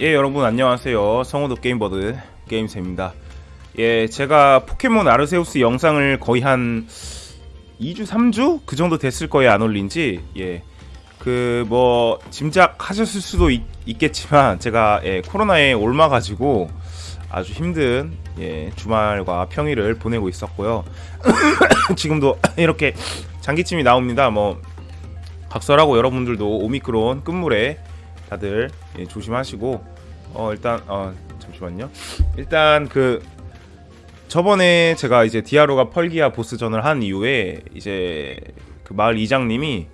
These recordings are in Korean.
예 여러분 안녕하세요. 성우도 게임버드 게임새입니다. 예 제가 포켓몬 아르세우스 영상을 거의 한 2주 3주? 그 정도 됐을 거예요 안 올린지 예그 뭐 짐작하셨을 수도 있, 겠지만 제가 예, 코로나에 옮아가지고 아주 힘든 예, 주말과 평일을 보내고 있었고요. 지금도 이렇게 장기침이 나옵니다. 뭐 각설하고 여러분들도 오미크론 끝물에 다들 예, 조심하시고 어 일단 어 잠시만요. 일단 그 저번에 제가 이제 디아루가 펄기아 보스전을 한 이후에 이제 그 마을 이장님이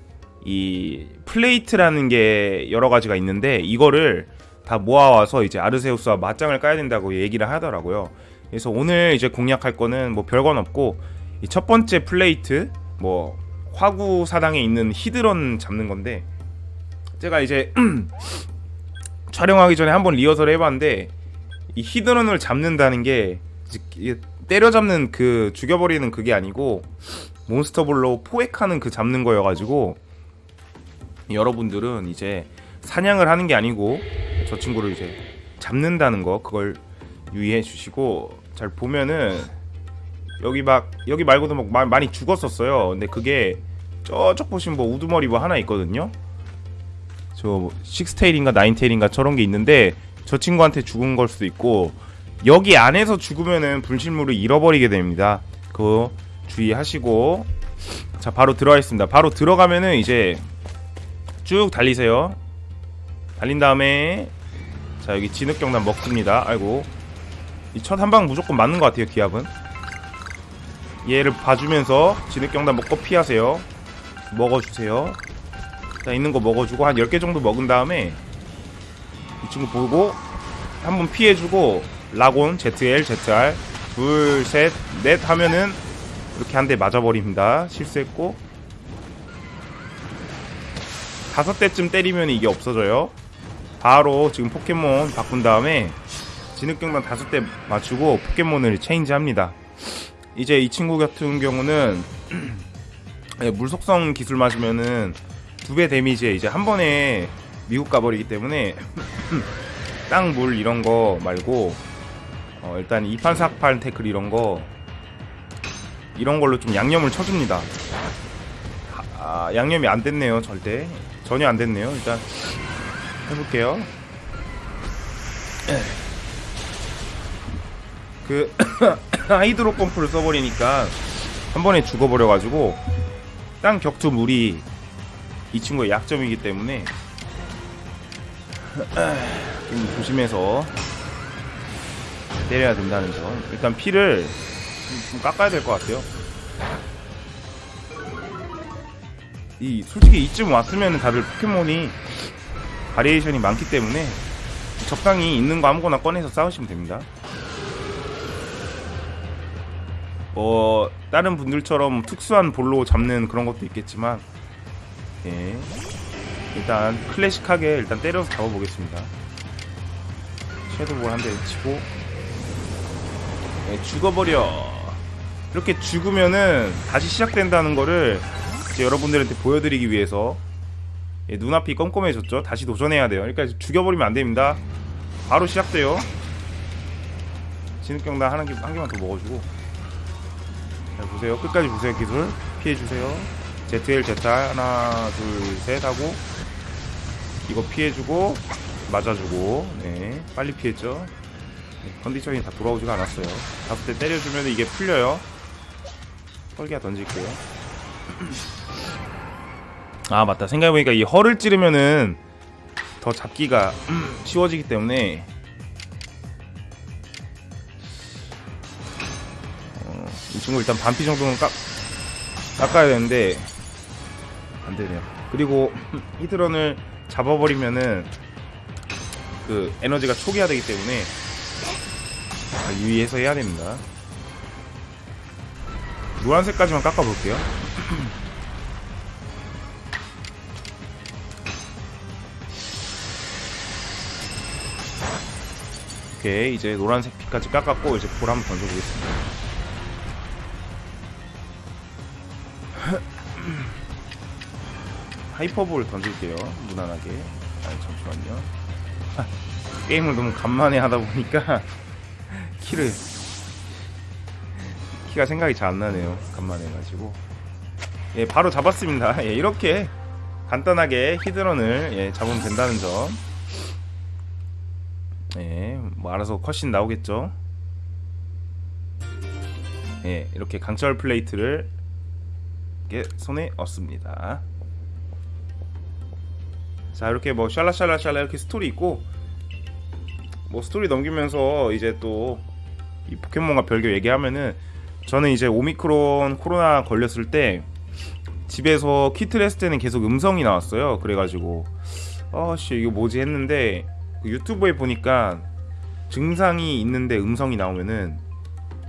이 plate라는 게 여러 가지가 있는데 이거를 다 모아와서 이제 아르세우스와 맞짱을 까야 된다고 얘기를 하더라고요. 그래서 오늘 이제 공략할 거는 뭐 별건 없고 이첫 번째 플레이트 뭐 화구 사당에 있는 히드런 잡는 건데 제가 이제 촬영하기 전에 한번 리허설 해봤는데 이 히드런을 잡는다는 게 때려잡는 그 죽여버리는 그게 아니고 몬스터볼로 포획하는 그 잡는 거여가지고 여러분들은 이제 사냥을 하는 게 아니고 저 친구를 이제 잡는다는 거 그걸 유의해 주시고 잘 보면은 여기 막 여기 말고도 막 많이 죽었었어요. 근데 그게 저쪽 보시면 뭐 우두머리 뭐 하나 있거든요 저 식스테일인가 나인테일인가 저런 게 있는데 저 친구한테 죽은 걸 수도 있고 여기 안에서 죽으면은 분실물을 잃어버리게 됩니다. 그거 주의하시고 자 바로 들어가겠습니다. 바로 들어가면은 이제 쭉 달리세요. 달린 다음에 자 여기 진흙경단 먹습니다. 아이고 이 첫 한 방 무조건 맞는 것 같아요. 기압은 얘를 봐주면서 진흙경단 먹고 피하세요. 먹어주세요. 자 있는 거 먹어주고 한 10개 정도 먹은 다음에 이 친구 보고 한번 피해주고 라곤 ZL ZR 둘 셋 넷 하면은 이렇게 한 대 맞아버립니다. 실수했고. 다섯 대쯤 때리면 이게 없어져요. 바로 지금 포켓몬 바꾼 다음에 진흙경단 다섯 대 맞추고 포켓몬을 체인지합니다. 이제 이 친구 같은 경우는 예, 물속성 기술 맞으면은 두 배 데미지에 이제 한 번에 미국 가버리기 때문에 땅, 물 이런 거 말고 어, 일단 2판, 4판 태클 이런 거 이런 걸로 좀 양념을 쳐줍니다. 아, 양념이 안 됐네요 절대. 전혀 안 됐네요. 일단 해볼게요. 그 하이드로 펌프를 써버리니까 한 번에 죽어버려가지고 땅 격투 물이 이 친구의 약점이기 때문에 좀 조심해서 때려야 된다는 점. 일단 피를 좀 깎아야 될 것 같아요. 이 솔직히 이쯤 왔으면 다들 포켓몬이 바리에이션이 많기 때문에 적당히 있는 거 아무거나 꺼내서 싸우시면 됩니다. 어 다른 분들처럼 특수한 볼로 잡는 그런 것도 있겠지만 예. 일단 클래식하게 일단 때려서 잡아보겠습니다. 섀도우볼 한 대 치고 예, 죽어버려. 이렇게 죽으면은 다시 시작된다는 거를 여러분들한테 보여드리기 위해서 예, 눈앞이 껌껌해졌죠. 다시 도전해야 돼요. 그러니까 죽여버리면 안 됩니다. 바로 시작돼요. 진흙경단 한, 개, 한 개만 더 먹어주고 자 보세요. 끝까지 보세요. 기술 피해주세요. ZL 제타 하나 둘 셋 하고 이거 피해주고 맞아주고. 네 빨리 피했죠. 네, 컨디션이 다 돌아오지가 않았어요. 다섯 대 때려주면 이게 풀려요. 펄기가 던질게요. 아 맞다. 생각해보니까 이 허를 찌르면은 더 잡기가 쉬워지기 때문에. 어, 이 친구 일단 반피 정도는 깎, 깎아야 되는데 안되네요. 그리고 히드런을 잡아버리면은 그 에너지가 초기화되기 때문에 유의해서 해야 됩니다. 노란색까지만 깎아볼게요. 오케이 이제 노란색 피까지 깎았고 이제 볼 한번 던져보겠습니다 하이퍼볼 던질게요 무난하게 아 잠시만요 게임을 너무 간만에 하다 보니까 키를 키가 생각이 잘 안 나네요. 간만에 해가지고 예 바로 잡았습니다. 예 이렇게 간단하게 히드런을 예, 잡으면 된다는 점. 예, 뭐 알아서 컷신 나오겠죠. 예, 이렇게 강철 플레이트를 이렇게 손에 얻습니다. 자, 이렇게 뭐 샬라샬라샬라 이렇게 스토리 있고 뭐 스토리 넘기면서 이제 또 이 포켓몬과 별개 얘기하면은 저는 이제 오미크론 코로나 걸렸을 때 집에서 키트를 했을 때는 계속 음성이 나왔어요. 그래가지고 아씨 이거 뭐지 했는데 그 유튜브에 보니까 증상이 있는데 음성이 나오면은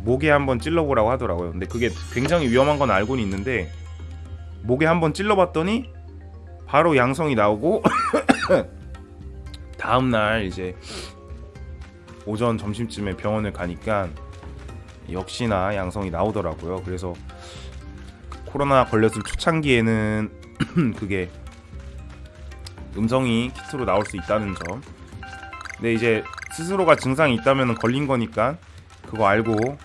목에 한번 찔러보라고 하더라고요. 근데 그게 굉장히 위험한 건 알고는 있는데 목에 한번 찔러봤더니 바로 양성이 나오고 다음 날 이제 오전 점심쯤에 병원을 가니까 역시나 양성이 나오더라고요. 그래서 코로나 걸렸을 초창기에는 그게 음성이 키트로 나올 수 있다는 점. 근데 이제 스스로가 증상이 있다면 걸린 거니까 그거 알고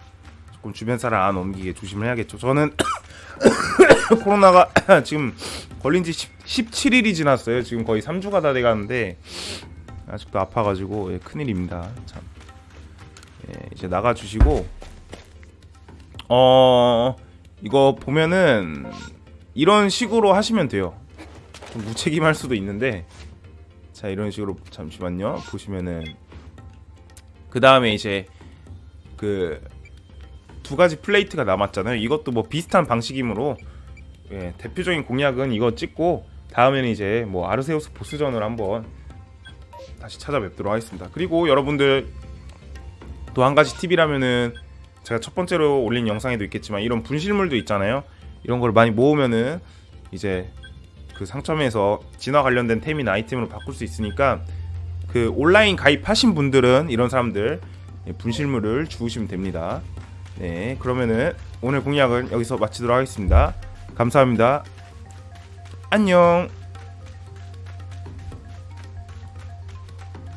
조금 주변 사람 안 옮기게 조심을 해야겠죠. 저는 코로나가 지금 걸린 지 10, 17일이 지났어요. 지금 거의 3주가 다 돼가는데 아직도 아파가지고 예, 큰일입니다. 참. 예, 이제 나가주시고 어 이거 보면은 이런 식으로 하시면 돼요. 좀 무책임할 수도 있는데 자 이런 식으로 잠시만요 보시면은 그 다음에 이제 그 두 가지 플레이트가 남았잖아요. 이것도 뭐 비슷한 방식이므로 예, 대표적인 공략은 이거 찍고 다음에는 이제 뭐 아르세우스 보스전을 한번 다시 찾아뵙도록 하겠습니다. 그리고 여러분들 또 한 가지 팁이라면은 제가 첫 번째로 올린 영상에도 있겠지만 이런 분실물도 있잖아요. 이런 걸 많이 모으면은 이제 그 상점에서 진화 관련된 템이나 아이템으로 바꿀 수 있으니까 그 온라인 가입하신 분들은 이런 사람들 예, 분실물을 주우시면 됩니다. 네, 그러면은 오늘 공략은 여기서 마치도록 하겠습니다. 감사합니다. 안녕.